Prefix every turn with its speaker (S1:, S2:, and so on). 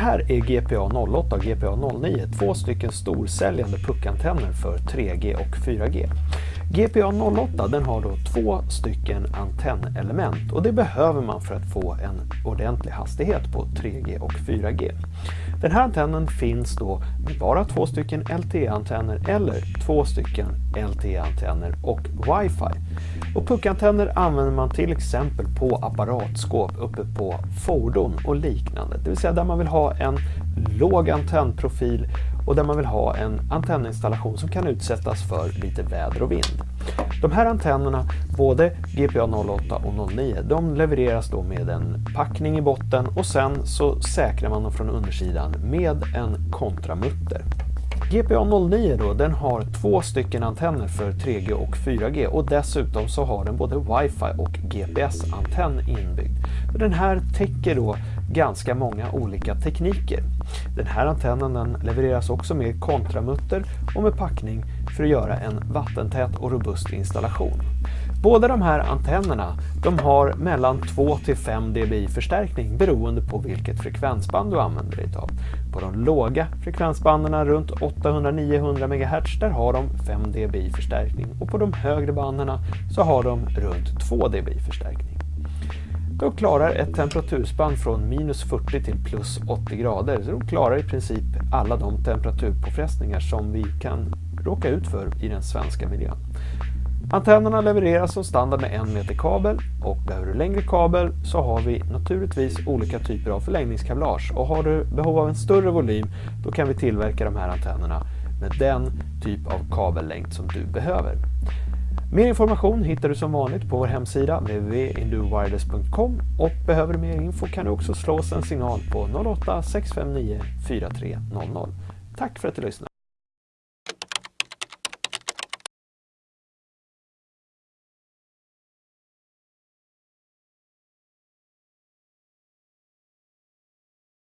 S1: här är GPA 08 och GPA 09, två stycken storsäljande puckantenner för 3G och 4G. GPA 08 den har då två stycken antennelement och det behöver man för att få en ordentlig hastighet på 3G och 4G. Den här antennen finns då med bara två stycken LTE-antenner eller två stycken LTE-antenner och Wi-Fi. Och puckantenner använder man till exempel på apparatskåp uppe på fordon och liknande. Det vill säga där man vill ha en låg antennprofil och där man vill ha en antenninstallation som kan utsättas för lite väder och vind. De här antennerna, både GPA 08 och 09, de levereras då med en packning i botten och sen så säkrar man dem från undersidan med en kontramutter. GPA 09 då, den har två stycken antenner för 3G och 4G och dessutom så har den både wifi och GPS-antenn inbyggd. Den här täcker då ganska många olika tekniker. Den här antennen den levereras också med kontramutter och med packning för att göra en vattentät och robust installation. Båda de här antennerna de har mellan 2 till 5 dBi förstärkning beroende på vilket frekvensband du använder dig av. På de låga frekvensbanden runt 800-900 MHz där har de 5 dBi förstärkning och på de högre banden så har de runt 2 dBi förstärkning. De klarar ett temperaturspann från minus 40 till plus 80 grader. Så de klarar i princip alla de temperaturpåfrestningar som vi kan råka ut för i den svenska miljön. Antennerna levereras som standard med en meter kabel och behöver du längre kabel så har vi naturligtvis olika typer av förlängningskablage och har du behov av en större volym då kan vi tillverka de här antennerna med den typ av kabellängd som du behöver. Mer information hittar du som vanligt på vår hemsida www.indowireless.com och behöver du mer info kan du också slå oss en signal på 08 659 4300. Tack för att du lyssnade!